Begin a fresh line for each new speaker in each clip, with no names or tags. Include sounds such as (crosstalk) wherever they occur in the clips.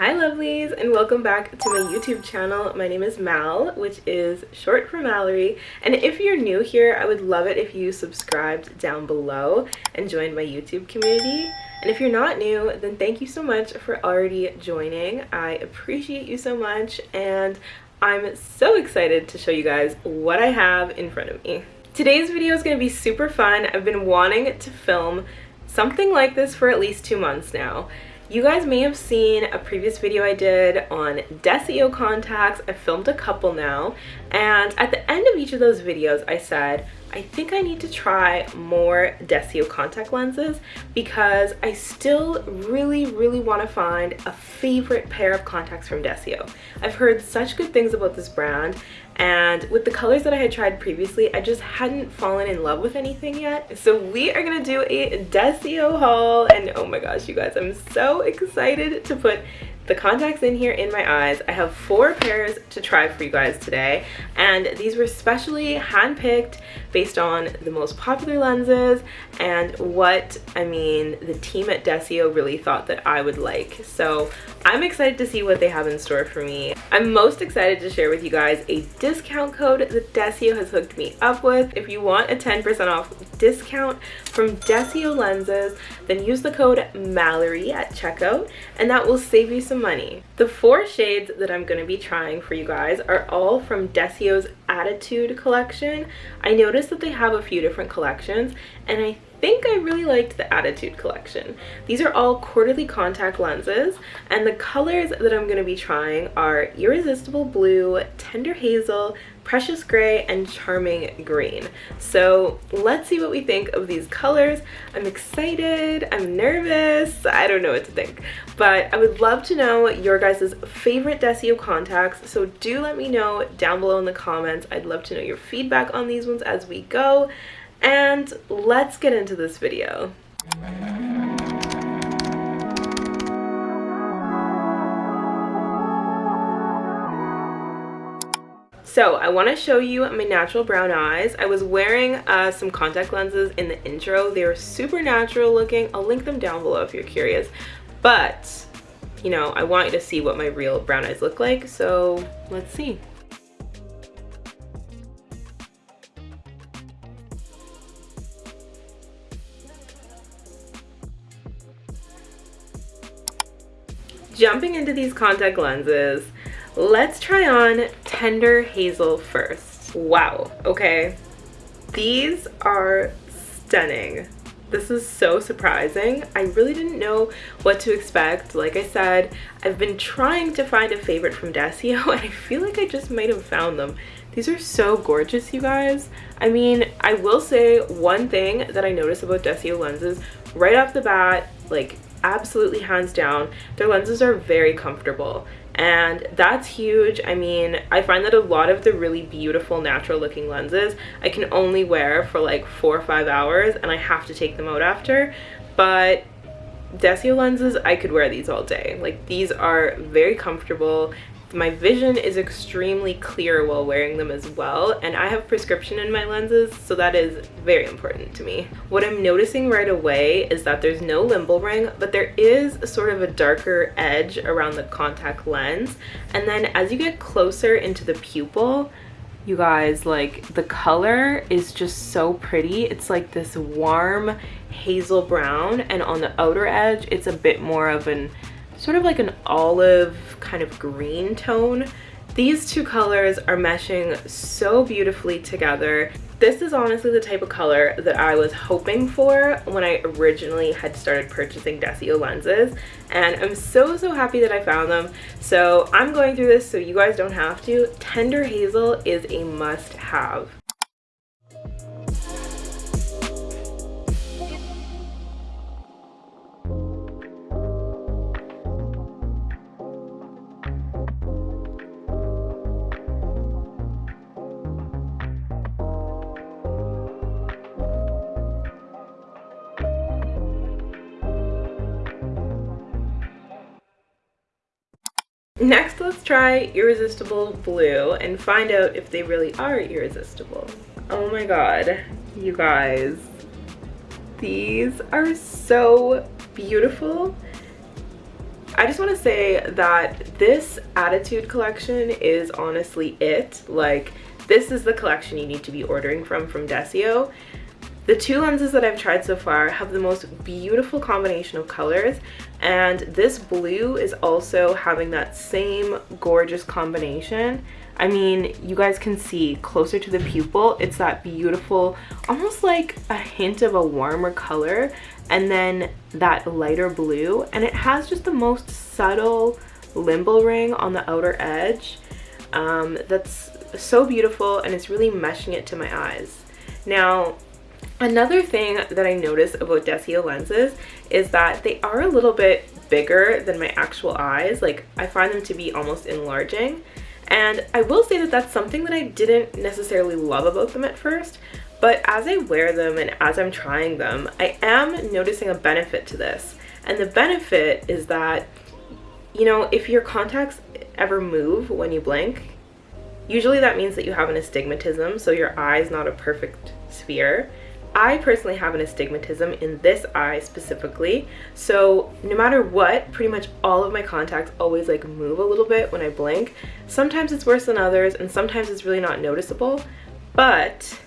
Hi lovelies and welcome back to my YouTube channel. My name is Mal, which is short for Mallory. And if you're new here, I would love it if you subscribed down below and joined my YouTube community. And if you're not new, then thank you so much for already joining. I appreciate you so much and I'm so excited to show you guys what I have in front of me. Today's video is going to be super fun. I've been wanting to film something like this for at least two months now. You guys may have seen a previous video I did on Desio contacts. I filmed a couple now. And at the end of each of those videos, I said, I think I need to try more Desio contact lenses because I still really, really want to find a favorite pair of contacts from Desio. I've heard such good things about this brand and with the colors that I had tried previously, I just hadn't fallen in love with anything yet. So we are gonna do a Desio haul and oh my gosh, you guys, I'm so excited to put the contacts in here in my eyes. I have four pairs to try for you guys today and these were specially handpicked based on the most popular lenses and what I mean the team at Desio really thought that I would like. So I'm excited to see what they have in store for me. I'm most excited to share with you guys a discount code that Desio has hooked me up with. If you want a 10% off discount from Desio lenses, then use the code Mallory at checkout and that will save you some money. The four shades that I'm going to be trying for you guys are all from Desio's Attitude collection. I noticed that they have a few different collections and I think I really liked the Attitude collection. These are all quarterly contact lenses and the colors that I'm going to be trying are Irresistible Blue, Tender Hazel, Precious Gray, and Charming Green. So let's see what we think of these colors. I'm excited, I'm nervous, I don't know what to think. But I would love to know your guys' favorite Desio contacts, so do let me know down below in the comments. I'd love to know your feedback on these ones as we go. And let's get into this video. So I want to show you my natural brown eyes. I was wearing uh, some contact lenses in the intro. They are super natural looking. I'll link them down below if you're curious. But, you know, I want you to see what my real brown eyes look like. So let's see. Jumping into these contact lenses, let's try on Tender Hazel first. Wow, okay. These are stunning. This is so surprising. I really didn't know what to expect. Like I said, I've been trying to find a favorite from Desio (laughs) and I feel like I just might have found them. These are so gorgeous, you guys. I mean, I will say one thing that I notice about Desio lenses right off the bat, like absolutely hands down their lenses are very comfortable. And that's huge. I mean i find that a lot of the really beautiful natural looking lenses i can only wear for like four or five hours and i have to take them out after. But Desio lenses, I could wear these all day. Like these are very comfortable my vision is extremely clear while wearing them as well and I have prescription in my lenses so that is very important to me. What I'm noticing right away is that there's no limbal ring but there is sort of a darker edge around the contact lens and then as you get closer into the pupil you guys like the color is just so pretty it's like this warm hazel brown and on the outer edge it's a bit more of an sort of like an olive kind of green tone. These two colors are meshing so beautifully together. This is honestly the type of color that I was hoping for when I originally had started purchasing Desio lenses and I'm so so happy that I found them. So I'm going through this so you guys don't have to. Tender Hazel is a must have. Next, let's try Irresistible Blue and find out if they really are irresistible. Oh my god, you guys. These are so beautiful. I just want to say that this Attitude collection is honestly it. Like, this is the collection you need to be ordering from from Desio. The two lenses that I've tried so far have the most beautiful combination of colors and this blue is also having that same gorgeous combination. I mean, you guys can see closer to the pupil, it's that beautiful, almost like a hint of a warmer color and then that lighter blue and it has just the most subtle limbal ring on the outer edge um, that's so beautiful and it's really meshing it to my eyes. Now, Another thing that I notice about Desio lenses is that they are a little bit bigger than my actual eyes. Like I find them to be almost enlarging. And I will say that that's something that I didn't necessarily love about them at first, but as I wear them and as I'm trying them, I am noticing a benefit to this. And the benefit is that, you know, if your contacts ever move when you blink, usually that means that you have an astigmatism, so your eye is not a perfect sphere. I personally have an astigmatism in this eye specifically, so no matter what, pretty much all of my contacts always like move a little bit when I blink. Sometimes it's worse than others, and sometimes it's really not noticeable, but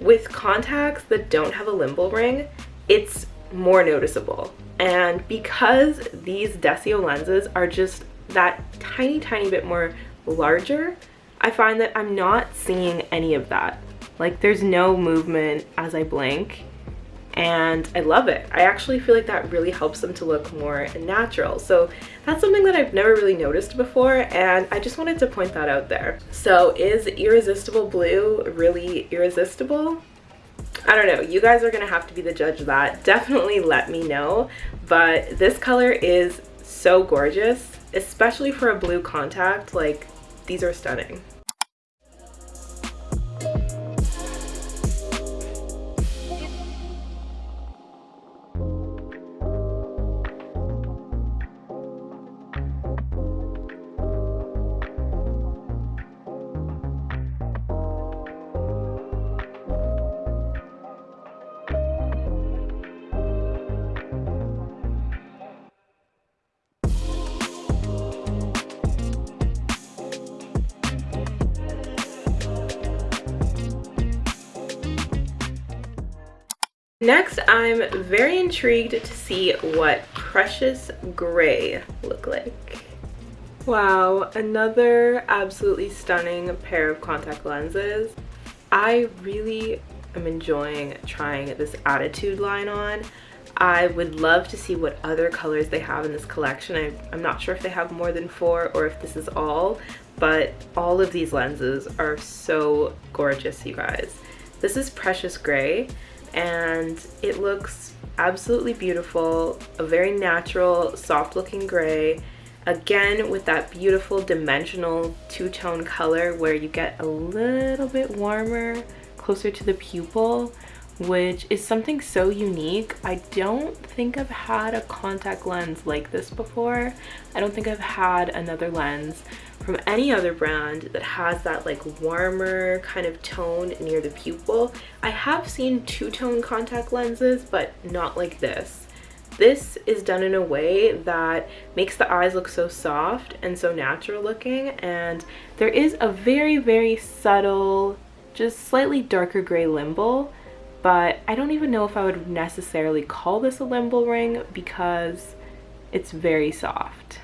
with contacts that don't have a limbal ring, it's more noticeable. And because these Desio lenses are just that tiny, tiny bit more larger, I find that I'm not seeing any of that. Like there's no movement as I blink and I love it. I actually feel like that really helps them to look more natural. So that's something that I've never really noticed before and I just wanted to point that out there. So is Irresistible Blue really irresistible? I don't know, you guys are gonna have to be the judge of that. Definitely let me know, but this color is so gorgeous, especially for a blue contact, like these are stunning. Next, I'm very intrigued to see what Precious Gray look like. Wow, another absolutely stunning pair of contact lenses. I really am enjoying trying this Attitude line on. I would love to see what other colors they have in this collection. I, I'm not sure if they have more than four or if this is all, but all of these lenses are so gorgeous, you guys. This is Precious Gray and it looks absolutely beautiful a very natural soft looking gray again with that beautiful dimensional two-tone color where you get a little bit warmer closer to the pupil which is something so unique. I don't think I've had a contact lens like this before. I don't think I've had another lens from any other brand that has that like warmer kind of tone near the pupil. I have seen two-tone contact lenses, but not like this. This is done in a way that makes the eyes look so soft and so natural looking and there is a very, very subtle, just slightly darker gray limbal but I don't even know if I would necessarily call this a limbal ring because it's very soft.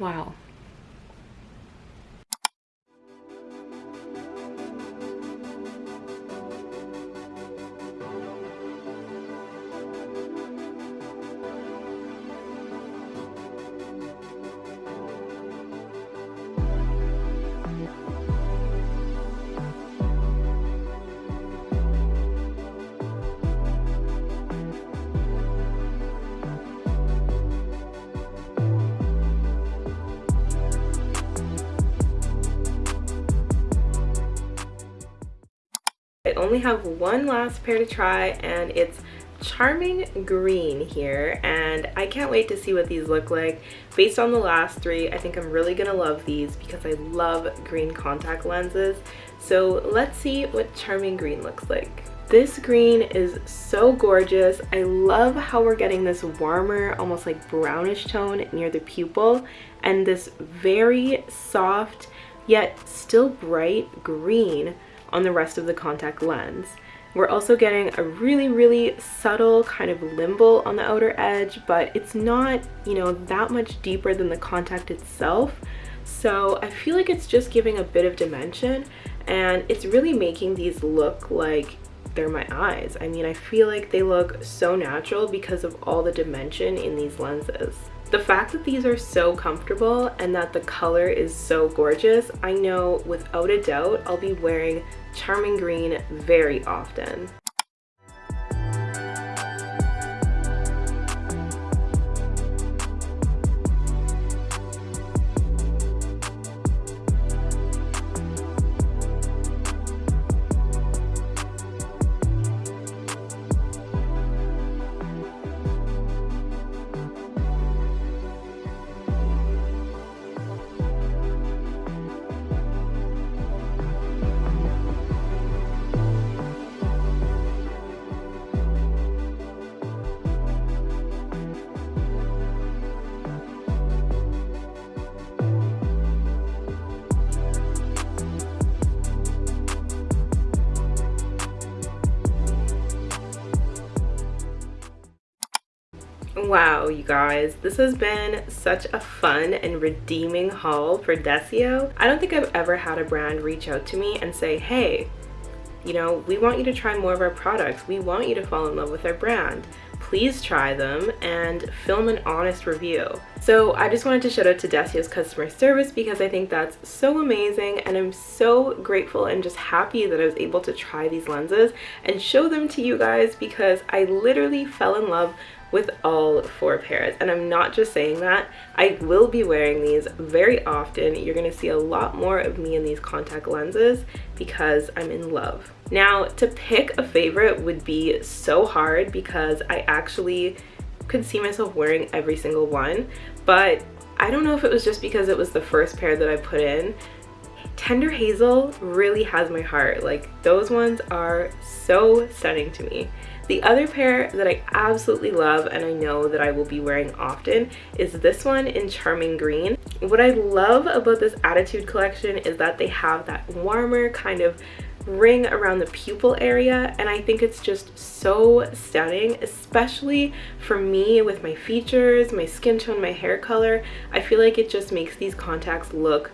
Wow. I only have one last pair to try and it's charming green here and I can't wait to see what these look like. Based on the last three, I think I'm really gonna love these because I love green contact lenses. So let's see what charming green looks like. This green is so gorgeous. I love how we're getting this warmer, almost like brownish tone near the pupil and this very soft yet still bright green on the rest of the contact lens. We're also getting a really, really subtle kind of limbal on the outer edge, but it's not, you know, that much deeper than the contact itself. So I feel like it's just giving a bit of dimension and it's really making these look like they're my eyes. I mean, I feel like they look so natural because of all the dimension in these lenses. The fact that these are so comfortable and that the color is so gorgeous, I know without a doubt I'll be wearing Charming Green very often. Wow, you guys, this has been such a fun and redeeming haul for Desio. I don't think I've ever had a brand reach out to me and say, hey, you know, we want you to try more of our products. We want you to fall in love with our brand. Please try them and film an honest review. So I just wanted to shout out to Desio's customer service because I think that's so amazing and I'm so grateful and just happy that I was able to try these lenses and show them to you guys because I literally fell in love with all four pairs. And I'm not just saying that. I will be wearing these very often. You're gonna see a lot more of me in these contact lenses because I'm in love. Now to pick a favorite would be so hard because I actually could see myself wearing every single one but I don't know if it was just because it was the first pair that I put in. Tender Hazel really has my heart. Like those ones are so stunning to me. The other pair that I absolutely love and I know that I will be wearing often is this one in Charming Green. What I love about this Attitude collection is that they have that warmer kind of ring around the pupil area and I think it's just so stunning especially for me with my features, my skin tone, my hair color. I feel like it just makes these contacts look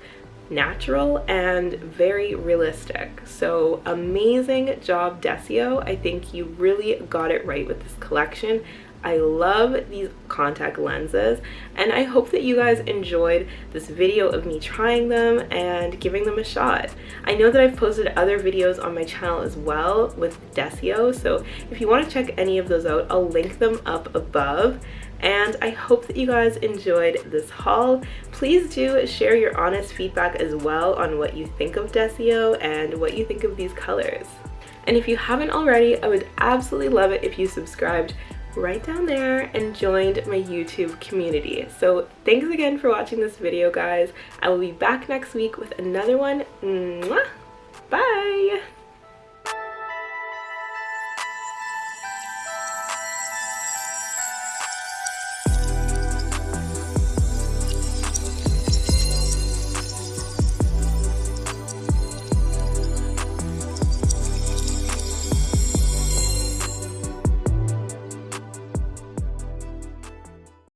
natural and very realistic. So amazing job Desio. I think you really got it right with this collection. I love these contact lenses and I hope that you guys enjoyed this video of me trying them and giving them a shot. I know that I've posted other videos on my channel as well with Desio so if you want to check any of those out I'll link them up above and I hope that you guys enjoyed this haul. Please do share your honest feedback as well on what you think of Desio and what you think of these colors. And if you haven't already, I would absolutely love it if you subscribed right down there and joined my YouTube community. So thanks again for watching this video, guys. I will be back next week with another one. Mwah! Bye!